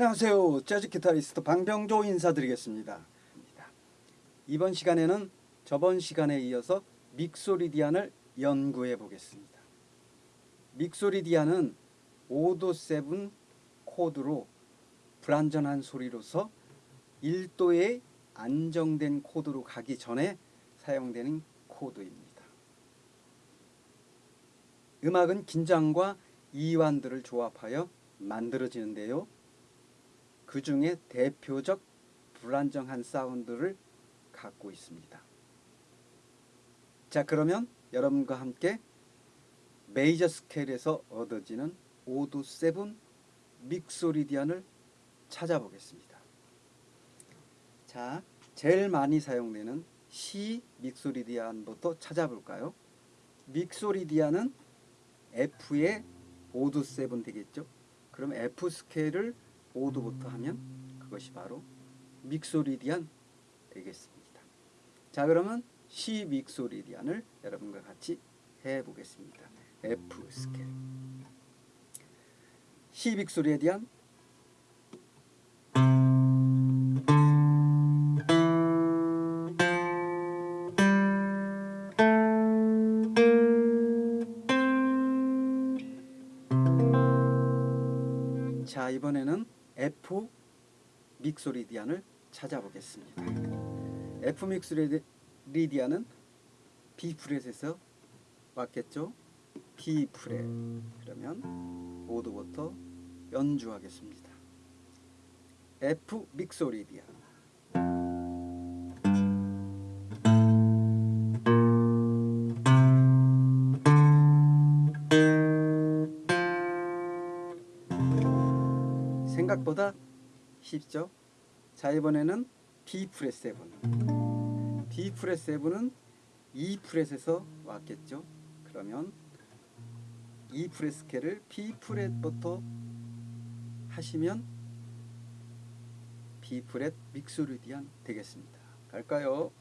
안녕하세요. 재즈 기타리스트 방병조 인사드리겠습니다. 이번 시간에는 저번 시간에 이어서 믹소리디안을 연구해 보겠습니다. 믹소리디안은 5도 7 코드로 불안전한 소리로서 1도의 안정된 코드로 가기 전에 사용되는 코드입니다. 음악은 긴장과 이완들을 조합하여 만들어지는데요. 그 중에 대표적 불안정한 사운드를 갖고 있습니다. 자 그러면 여러분과 함께 메이저 스케일에서 얻어지는 5도 7 믹소리디안을 찾아보겠습니다. 자 제일 많이 사용되는 C 믹소리디안부터 찾아볼까요? 믹소리디안은 F의 5도 7 되겠죠? 그럼 F 스케일을 5도부터 하면 그것이 바로 믹소리디안 되겠습니다. 자 그러면 C 믹소리디안을 여러분과 같이 해보겠습니다. F 스케일 C 믹소리디안 자 이번에는 F 믹소리디안을 찾아보겠습니다. F 믹소리디안은 B 프렛에서 왔겠죠? B 프렛 그러면 5도부터 연주하겠습니다. F 믹소리디안 생각보다 쉽죠? 자 이번에는 B 프렛 7 B 프렛 7은 E 프렛에서 왔겠죠? 그러면 E 프렛 스케일을 B 프렛부터 하시면 B 프렛 믹소리디안 되겠습니다. 갈까요?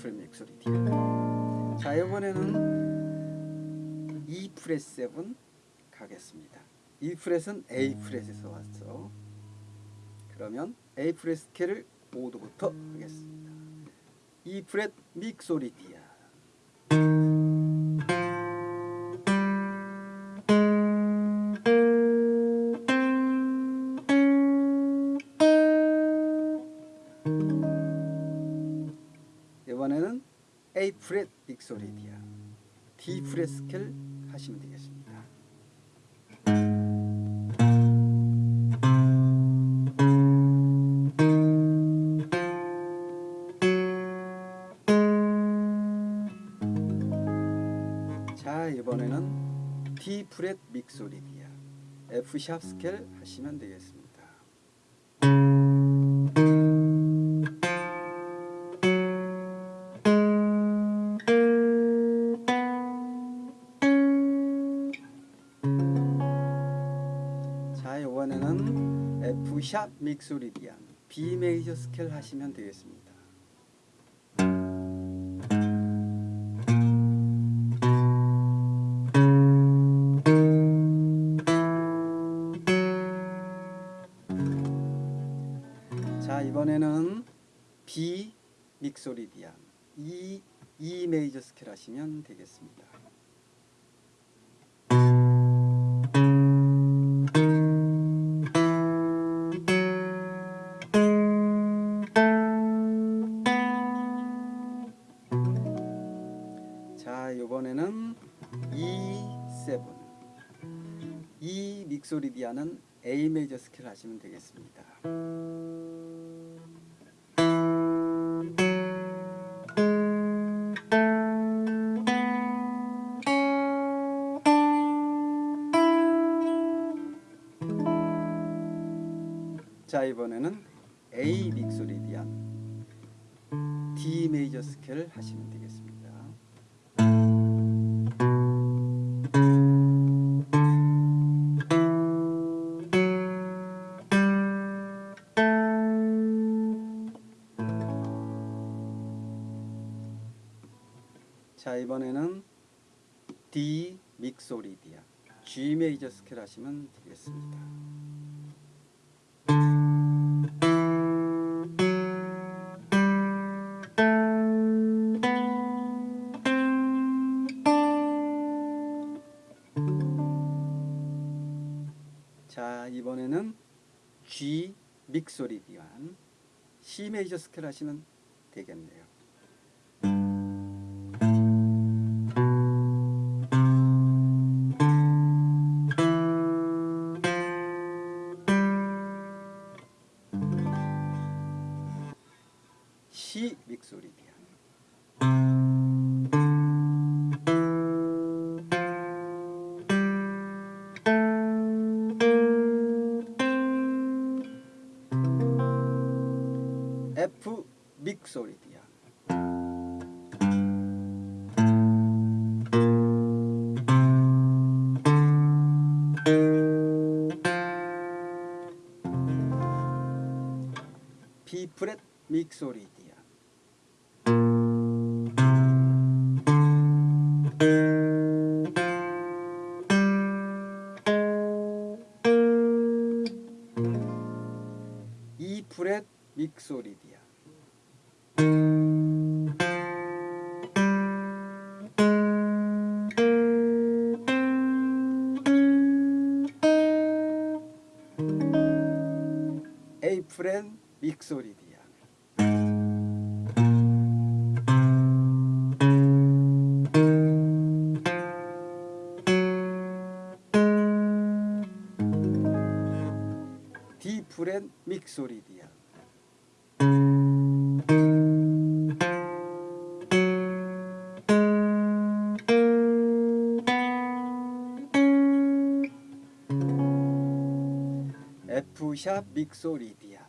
B 프렛 믹소리디안 자 이번에는 E 프렛 7 가겠습니다. E 프렛은 A 프렛에서 왔어. 그러면 A 프렛 스케일을 5도부터 하겠습니다. E 프렛 믹소리디안 이번에는 A flat Mixolydian D flat scale 하시면 되겠습니다. 자 이번에는 D flat Mixolydian F sharp scale 하시면 되겠습니다. 이번에는 F 샵 믹소리디안 B major scale 하시면 되겠습니다. 자 이번에는 B Mixolydian E E major scale 하시면 되겠습니다. E7 E 믹소리디안은 A 메이저 스케일 하시면 되겠습니다. 자 이번에는 A 믹소리디안 D 메이저 스케일 하시면 되겠습니다. 이번에는 D 믹소리디아 G 메이저 스케일 하시면 되겠습니다. 자 이번에는 G 믹소리디안 C 메이저 스케일 하시면 되겠네요. C 믹소리디안. F 믹소리디안. B 프렛 믹소리 프렛 믹소리디안 D 프렛 믹소리디안 F 샵 믹소리디안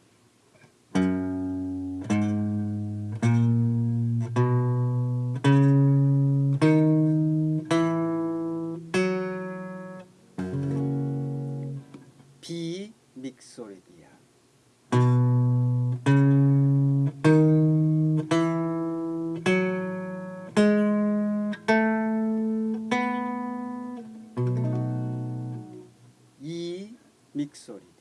B 믹소리디안 E. 믹소리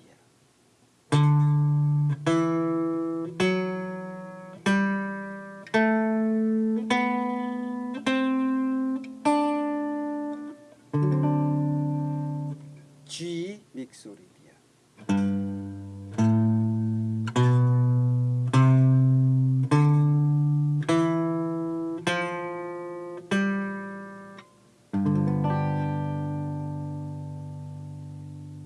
디